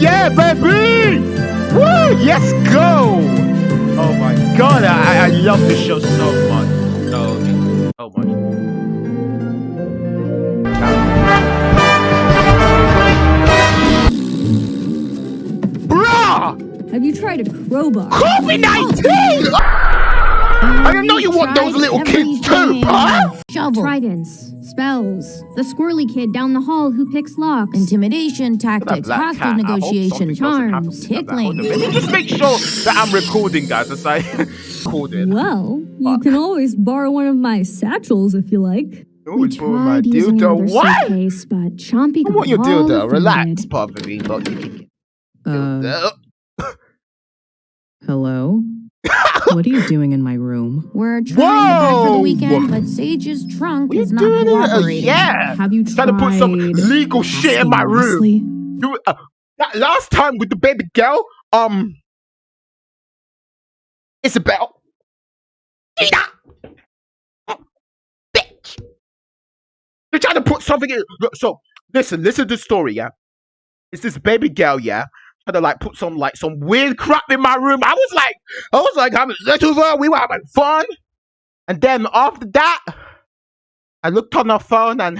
yeah, baby! Woo! Yes, go! Oh my god, I, I love this show so much. So, so oh much. Bruh! Have you tried a crowbar? COVID 19! I didn't know you want those little kids too, huh? Shovel. Tridents, spells, the squirrely kid down the hall who picks locks. Intimidation tactics, black hostage cat, negotiation, something charms, to that. Hold on, tickling. Just make sure that I'm recording, guys, as I recorded. Well, you can always borrow one of my satchels if you like. Always borrow my dildo. What? suitcase, but Chompy I want your got all dildo. Relax, offended. Puffy. But you can get Uh, hello? What are you doing in my room? We're trying to for the weekend, but Sage's trunk What you is not doing? Uh, cooperating. yeah. Have you Trying to put some legal shit in my room. You, uh, that last time with the baby girl, um, Isabel. Gina! Bitch! You're trying to put something in. So, listen, listen to the story, yeah? It's this baby girl, yeah? Trying to like put some like some weird crap in my room. I was like, I was like with her. We were having fun. And then after that, I looked on her phone and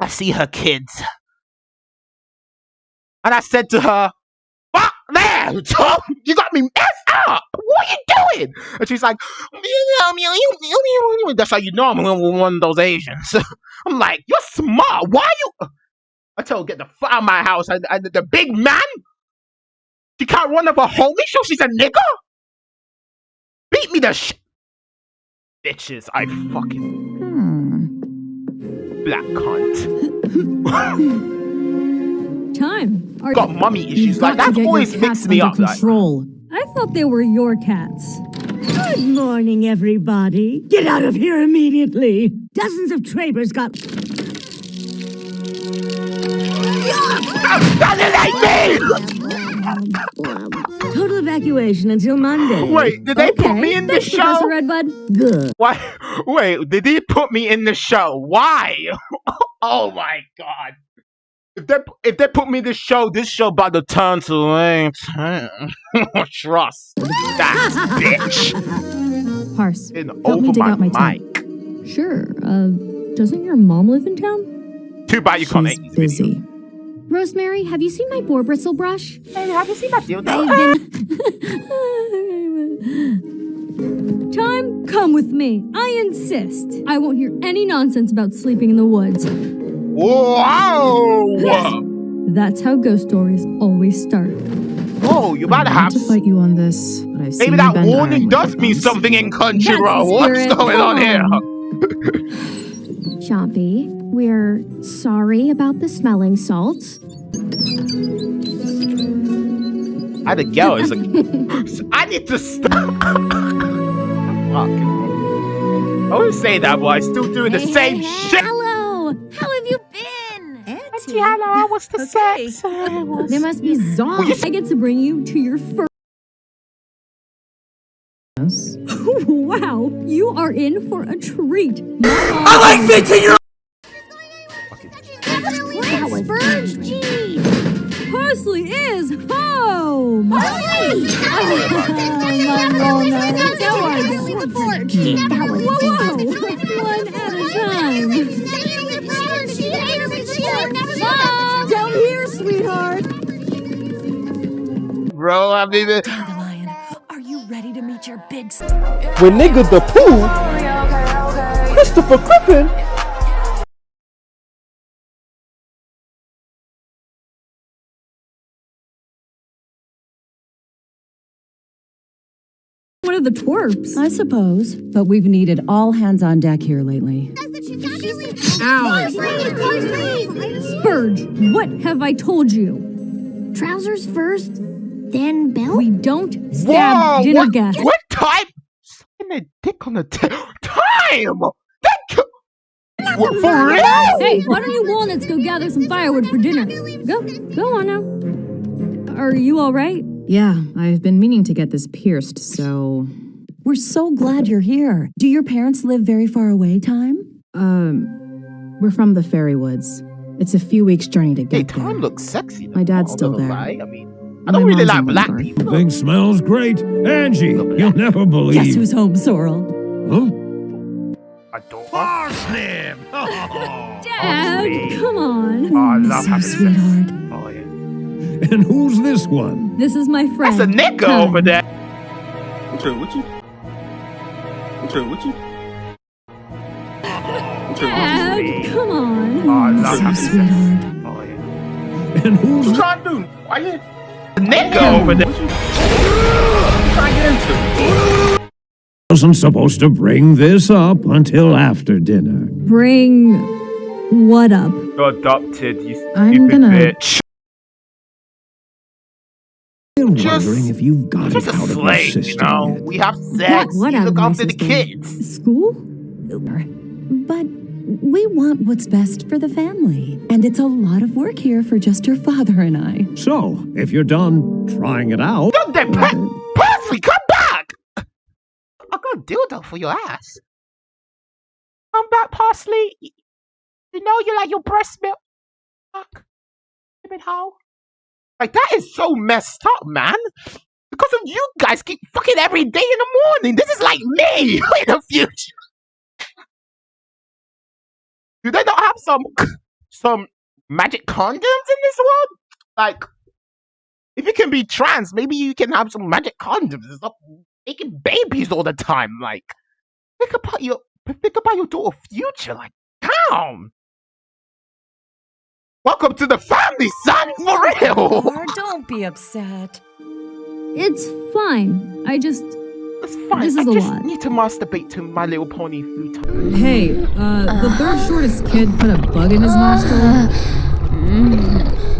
I see her kids. And I said to her, Fuck there, Tom! You got me messed up! What are you doing? And she's like, That's how you know I'm one of those Asians. I'm like, You're smart. Why are you. I told her, Get the fuck out of my house. And, and the big man? She can't run up a homie, so she's a nigger? Beat me the sh. Bitches, I fucking Hmm. black cunt. Time. Are Got mummy issues. Like, got that get always cats makes me under up. Like, control. I thought they were your cats. Good morning, everybody. Get out of here immediately. Dozens of traders got. Total evacuation until Monday. Wait, did they put me in the Thanks, Professor show? Redbud. Good. Why? Wait, did they put me in the show? Why? oh my god! If they if they put me in the show, this show about to turn to lame. Trust that bitch. Parse, In help me dig my, out my mic. Sure. Uh, doesn't your mom live in town? Too bad you can't She's edit these videos. Busy. Rosemary, have you seen my boar bristle brush? Hey, have you seen that dildo? I've been. Time, come with me. I insist. I won't hear any nonsense about sleeping in the woods. Whoa! That's how ghost stories always start. Oh, You about to have. to fight you on this, but I've Maybe that warning does mean something in country, That's bro. the What's going on here? Chompy, we're sorry about the smelling salts. I the girl is like, I need to stop. Fucking. I always say that, but I still doing the same hey, hey, shit. Hello. How have you been? Auntie. Hello, what's the Okay. sex? There must be zombies. I get to bring you to your first. wow, you are in for a treat. I like fixing your. That was Burge G. Parsley is home. That was Whoa, whoa. One at a time. Mom, down here, sweetheart. Bro, I mean, ready to your big s- When nigga the pooh, Christopher Crippen. One of the twerps. I suppose, but we've needed all hands on deck here lately. Spurge, what have I told you? Trousers first, then belt. We don't stab whoa! dinner What, guests. what time? Sucking a dick on the t- time. That. c- What, for real? Hey, why don't you walnuts go gather some firewood for dinner? Go, go on now. Are you all right? Yeah, I've been meaning to get this pierced, so. We're so glad you're here. Do your parents live very far away, Time? Um, we're from the Fairy Woods. It's a few weeks' journey to Hey, get there. Tom looks sexy. My dad's still not there. lie. I mean, I don't really like black Windthorpe. people. Thing smells great. Angie, you'll never believe. Guess who's home, Sorrel? Huh? I don't. Parsnip! Dad, sweet. come on. Oh, I Miss love you, having sex. sweetheart. Oh, yeah. and who's this one? This is my friend. That's a nigga Tom. over there. Okay, what you? Okay, what you? Dad, come on. Oh, I love you, having sex. sweetheart. Oh, yeah. And who's What you this? trying to do? Why you? The nigga over there. What you trying to get into? Wasn't supposed to bring this up until after dinner. Bring what up? You're adopted, you I'm stupid gonna- bitch. I'm Just- wondering if you've got Just it a out of your slave, you system know. yet. We have sex. what you out look after the kids. School? But we want what's best for the family. And it's a lot of work here for just your father and I. So, if you're done trying it out, Don't they pe- Percy, come back! I got a dildo for your ass. Come back, Parsley. You know you like your breast milk. Fuck. Stupid hoe. Like, that is so messed up, man. Because of you guys keep fucking every day in the morning. This is like me in the future. Some some magic condoms in this world? Like, if you can be trans, maybe you can have some magic condoms stop making babies all the time. Like, think about your think about your daughter future. Like, damn. Welcome to the family, son. For real. Don't be upset. It's fine. I just. It's fine. This is a just lot. need to masturbate to My Little Pony food time. Hey, uh, the third shortest kid put a bug in his nostril. Uh, mm. Mm.